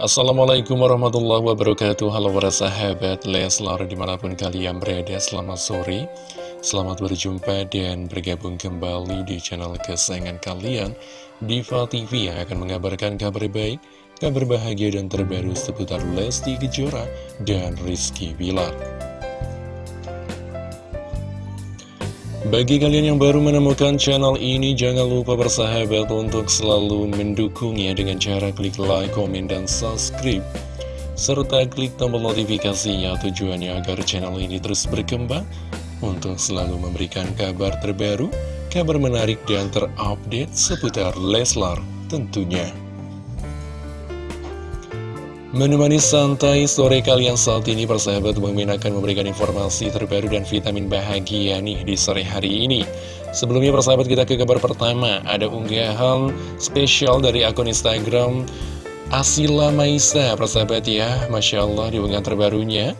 Assalamualaikum warahmatullahi wabarakatuh. Halo para sahabat Leslar di mana pun kalian berada Selamat sore. Selamat berjumpa dan bergabung kembali di channel kesayangan kalian Diva TV yang akan mengabarkan kabar baik Kabar bahagia dan terbaru seputar Lesti Kejora dan Rizky Bilar Bagi kalian yang baru menemukan channel ini, jangan lupa bersahabat untuk selalu mendukungnya dengan cara klik like, komen, dan subscribe. Serta klik tombol notifikasinya tujuannya agar channel ini terus berkembang untuk selalu memberikan kabar terbaru, kabar menarik, dan terupdate seputar Leslar tentunya. Menemani santai sore kalian saat ini persahabat Mimin akan memberikan informasi terbaru dan vitamin bahagia nih di sore hari ini. Sebelumnya persahabat kita ke kabar pertama. Ada unggahan spesial dari akun Instagram Asila Maisa. Persahabat ya Masya Allah di unggahan terbarunya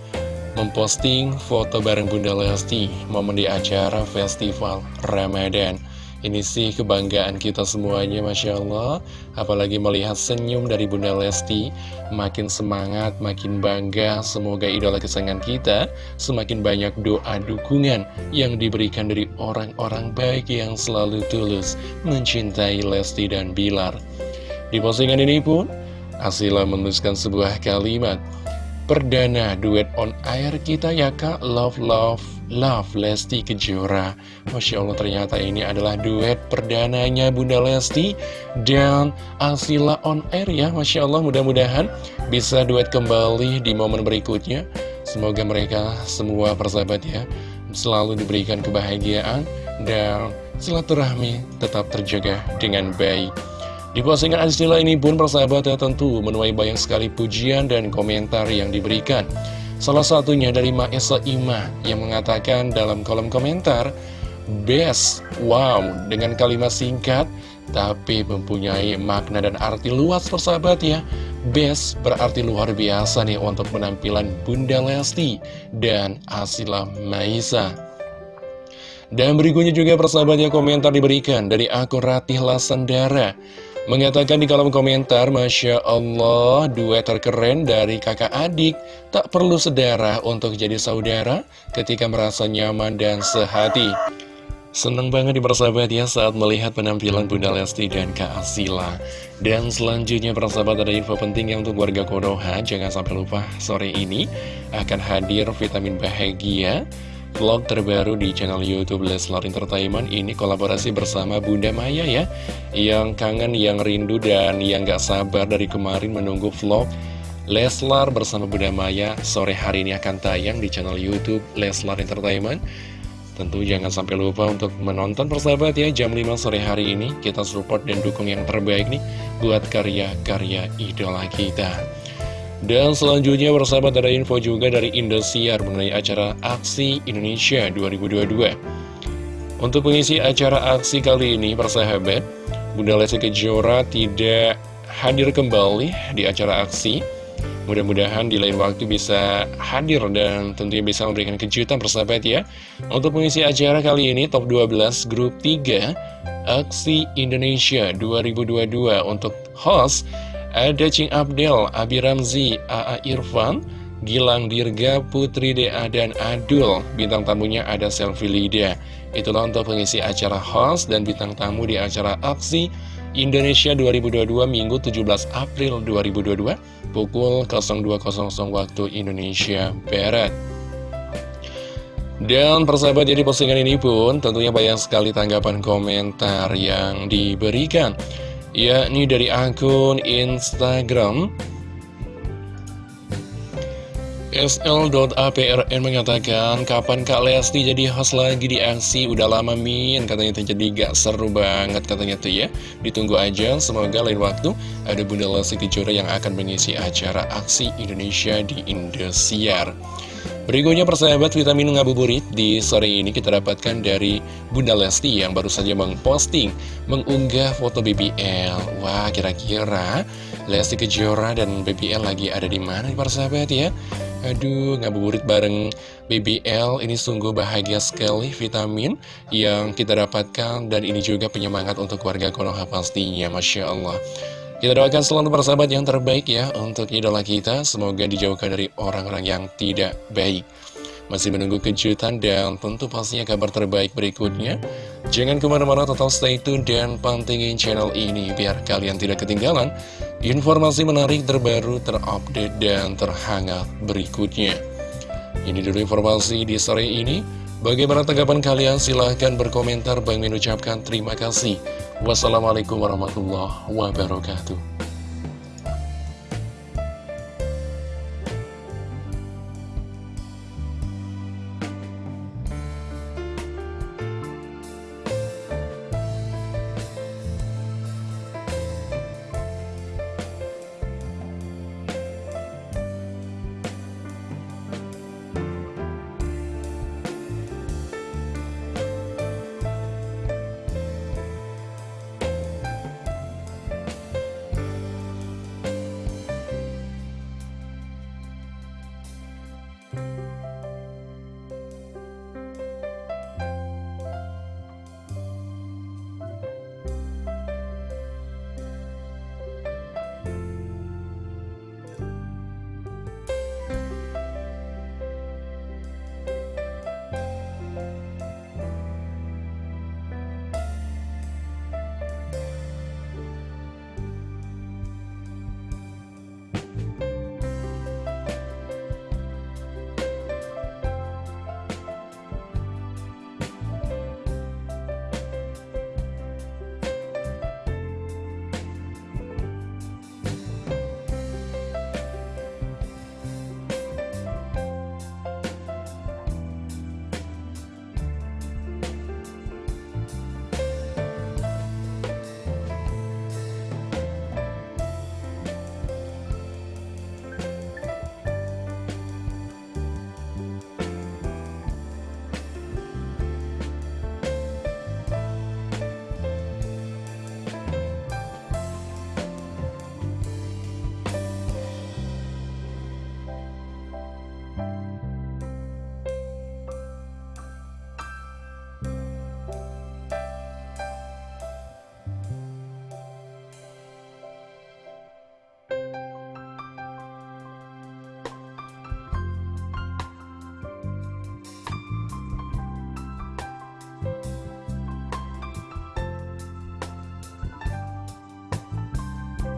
Memposting foto bareng Bunda Lesti Momen di acara festival Ramadan ini sih kebanggaan kita semuanya Masya Allah. Apalagi melihat senyum dari Bunda Lesti. Makin semangat, makin bangga. Semoga idola kesayangan kita Semakin banyak doa dukungan Yang diberikan dari orang-orang baik Yang selalu tulus Mencintai Lesti dan Bilar. Di postingan ini pun Asila menuliskan sebuah kalimat Perdana duet on air kita ya kak. Love Love Love Lesti Kejora. Masya Allah ternyata ini adalah duet perdananya Bunda Lesti dan Asila on air ya. Masya Allah mudah-mudahan bisa duet kembali di momen berikutnya. Semoga mereka semua persahabat ya selalu diberikan kebahagiaan dan silaturahmi tetap terjaga dengan baik di postingan Asila ini pun persahabat ya tentu menuai banyak sekali pujian dan komentar yang diberikan Salah satunya dari Maesa Ima yang mengatakan dalam kolom komentar, Best, wow, dengan kalimat singkat, tapi mempunyai makna dan arti luas persahabat ya. Best berarti luar biasa nih untuk penampilan Bunda Lesti dan Asila Maisa. Dan berikutnya juga persahabatnya komentar diberikan dari akun Ratih Lasandara. Mengatakan di kolom komentar, Masya Allah, duet terkeren dari kakak adik, tak perlu sedara untuk jadi saudara ketika merasa nyaman dan sehati. Seneng banget di persahabat ya saat melihat penampilan Bunda Lesti dan Kak Asila. Dan selanjutnya persahabat ada info penting yang untuk warga Konoha, jangan sampai lupa sore ini akan hadir vitamin bahagia vlog terbaru di channel Youtube Leslar Entertainment. Ini kolaborasi bersama Bunda Maya ya yang kangen, yang rindu, dan yang gak sabar dari kemarin menunggu vlog Leslar bersama Bunda Maya sore hari ini akan tayang di channel Youtube Leslar Entertainment. Tentu jangan sampai lupa untuk menonton persahabat ya jam 5 sore hari ini. Kita support dan dukung yang terbaik nih buat karya-karya idola kita dan selanjutnya bersahabat ada info juga dari Indosiar mengenai acara Aksi Indonesia 2022 Untuk pengisi acara aksi kali ini persahabat Bunda Lesti Kejora tidak hadir kembali di acara aksi. Mudah-mudahan di lain waktu bisa hadir dan tentunya bisa memberikan kejutan persahabat ya. Untuk pengisi acara kali ini top 12 grup 3 Aksi Indonesia 2022 untuk host ada Cing Abdel, Abi Ramzi, A.A. Irfan, Gilang Dirga, Putri Dea, dan Adul. Bintang tamunya ada Selfie Lida. Itulah untuk pengisi acara host dan bintang tamu di acara aksi Indonesia 2022 Minggu 17 April 2022 pukul 02.00 waktu Indonesia Barat. Dan persahabat jadi postingan ini pun tentunya banyak sekali tanggapan komentar yang diberikan yakni dari akun Instagram SL.APRN mengatakan Kapan Kak Lesti jadi host lagi di aksi Udah lama min. Katanya itu jadi gak seru banget Katanya tuh ya. Ditunggu aja Semoga lain waktu Ada Bunda Lesti Kejora yang akan mengisi acara aksi Indonesia di Indosiar. Berikutnya persahabat vitamin ngabuburit. Di sore ini kita dapatkan dari Bunda Lesti yang baru saja mengposting, mengunggah foto BBL. Wah kira-kira Lesti Kejora dan BBL lagi ada di mana persahabat ya? Aduh ngabuburit bareng BBL ini sungguh bahagia sekali vitamin yang kita dapatkan dan ini juga penyemangat untuk warga Konoha pastinya Masya Allah. Kita doakan selalu persahabat yang terbaik ya untuk idola kita. Semoga dijauhkan dari orang-orang yang tidak baik. Masih menunggu kejutan dan tentu pastinya kabar terbaik berikutnya. Jangan ke mana-mana total stay tune dan pantengin channel ini biar kalian tidak ketinggalan informasi menarik terbaru, terupdate, dan terhangat berikutnya. Ini dulu informasi di sore ini. Bagaimana tanggapan kalian? Silahkan berkomentar. Bang mengucapkan terima kasih. Wassalamualaikum warahmatullahi wabarakatuh.